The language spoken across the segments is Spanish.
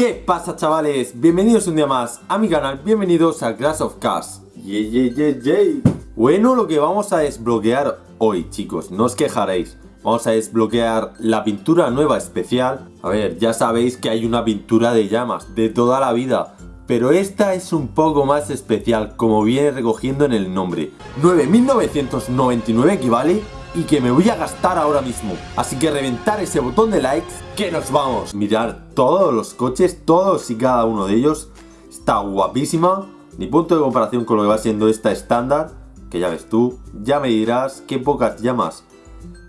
¿Qué pasa chavales? Bienvenidos un día más a mi canal, bienvenidos a Clash of Cars yey, yey, yey. Bueno, lo que vamos a desbloquear hoy chicos, no os quejaréis Vamos a desbloquear la pintura nueva especial A ver, ya sabéis que hay una pintura de llamas de toda la vida pero esta es un poco más especial, como viene recogiendo en el nombre. 9.999 equivale y que me voy a gastar ahora mismo. Así que reventar ese botón de likes, que nos vamos. Mirar todos los coches, todos y cada uno de ellos. Está guapísima. Ni punto de comparación con lo que va siendo esta estándar. Que ya ves tú, ya me dirás qué pocas llamas.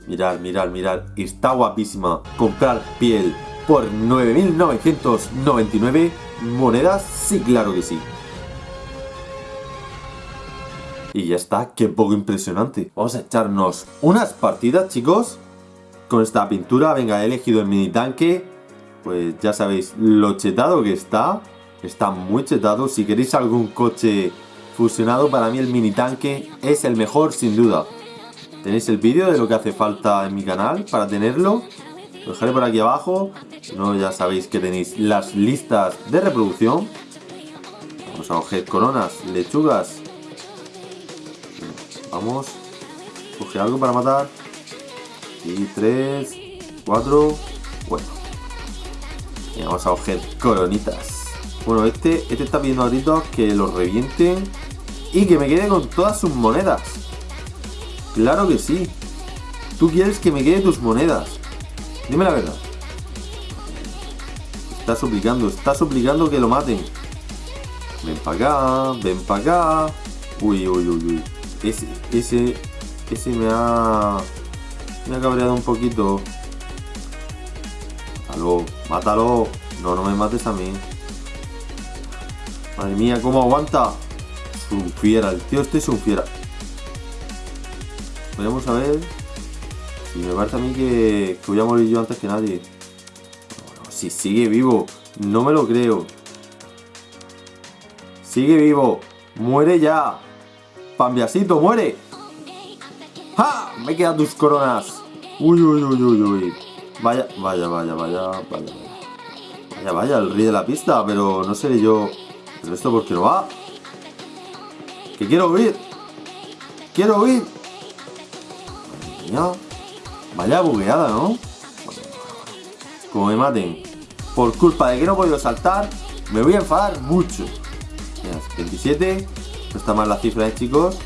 Mirar, mirar, mirar. Está guapísima. Comprar piel por 9.999 monedas. Sí, claro que sí. Y ya está, qué poco impresionante. Vamos a echarnos unas partidas, chicos. Con esta pintura, venga, he elegido el mini tanque. Pues ya sabéis lo chetado que está. Está muy chetado. Si queréis algún coche fusionado, para mí el mini tanque es el mejor sin duda. Tenéis el vídeo de lo que hace falta en mi canal para tenerlo. Lo dejaré por aquí abajo. No, ya sabéis que tenéis las listas de reproducción. Vamos a coger coronas, lechugas, Vamos. Coge algo para matar. Y tres, cuatro. Bueno. Y vamos a coger coronitas. Bueno, este, este está pidiendo a gritos que lo revienten y que me quede con todas sus monedas. Claro que sí. Tú quieres que me quede tus monedas. Dime la verdad. Está suplicando, está suplicando que lo maten. Ven para acá, ven para acá. Uy, uy, uy, uy. Ese, ese, ese me ha, me ha cabreado un poquito. Mátalo, mátalo. No, no me mates a mí. Madre mía, cómo aguanta. Es un fiera, el tío este es un fiera. Vamos a ver. Si me parece a mí que, voy a morir yo antes que nadie. si sigue vivo. No me lo creo. Sigue vivo. Muere ya. Pambiasito, muere. ¡Ja! Me quedan tus coronas. Uy, uy, uy, uy, uy. Vaya, vaya, vaya, vaya, vaya. Vaya, vaya, el rey de la pista, pero no seré yo. ¿Pero esto por qué no va? ¡Que quiero huir! ¡Quiero huir! Vaya bugueada, ¿no? Como me maten por culpa de que no he podido saltar, me voy a enfadar mucho. Mira, 27. No está mal la cifra, ¿eh, chicos?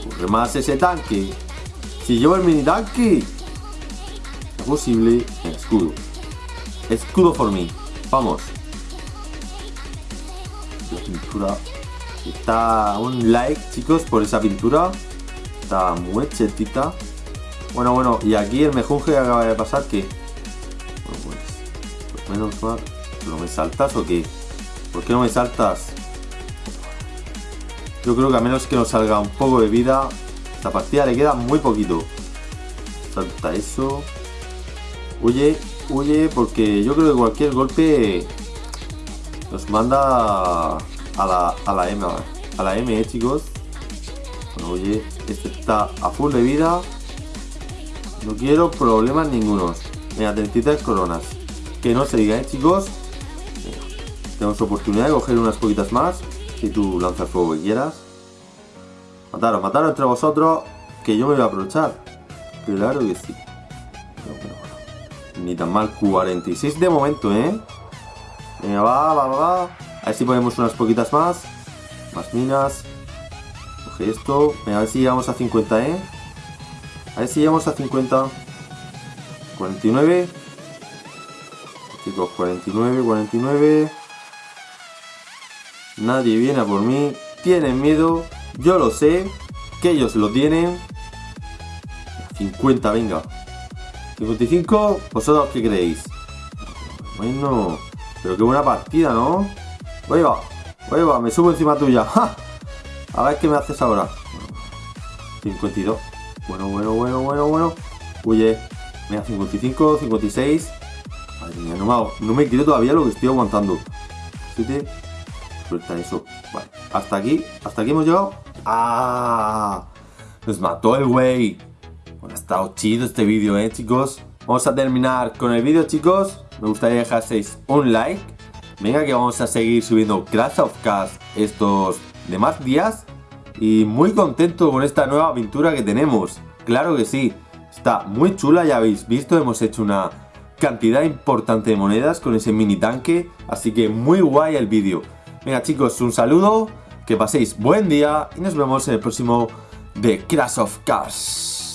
Ocurre más ese tanque. Si llevo el mini tanque. Es posible. escudo. Escudo por mí. Vamos. La pintura. Está un like, chicos, por esa pintura. Está muy chetita. Bueno, bueno, y aquí el mejunje que acaba de pasar, que Bueno, pues menos mal. ¿No me saltas o qué? ¿Por qué no me saltas? Yo creo que a menos que nos salga un poco de vida, esta partida le queda muy poquito. Salta eso. Huye, huye, porque yo creo que cualquier golpe nos manda a la, a la M, a la M, eh, chicos. Bueno, huye, este está a full de vida. No quiero problemas ningunos. Mira, 33 coronas. Que no se diga, ¿eh, chicos? Tenemos oportunidad de coger unas poquitas más. Si tú lanzas fuego que quieras. Mataros, mataros entre vosotros, que yo me voy a aprovechar. Claro que sí. Ni tan mal, 46 de momento, ¿eh? Venga, va, va, va, va. A ver si ponemos unas poquitas más. Más minas. Coge esto. Venga, a ver si llegamos a 50, ¿eh? A ver si llegamos a 50. 49. Chicos, 49, 49. Nadie viene a por mí. Tienen miedo. Yo lo sé. Que ellos lo tienen. 50, venga. 55, ¿vosotros qué creéis? Bueno, pero qué buena partida, ¿no? Voy va, me subo encima tuya. A ver qué me haces ahora. 52. Bueno, bueno, bueno, bueno, bueno. Huye. Mira, 55, 56. Madre mía, no me, no me quiero todavía lo que estoy aguantando. 7, Eso. Vale. Hasta aquí. Hasta aquí hemos llegado. ¡Ah! Nos mató el güey. Bueno, ha estado chido este vídeo, ¿eh, chicos? Vamos a terminar con el vídeo, chicos. me gustaría dejaseis un like. Venga que vamos a seguir subiendo Crash of Cars estos demás días. Y muy contento con esta nueva aventura que tenemos. Claro que sí, está muy chula, ya habéis visto, hemos hecho una cantidad importante de monedas con ese mini tanque. Así que muy guay el vídeo. Venga chicos, un saludo, que paséis buen día y nos vemos en el próximo de Crash of Cars.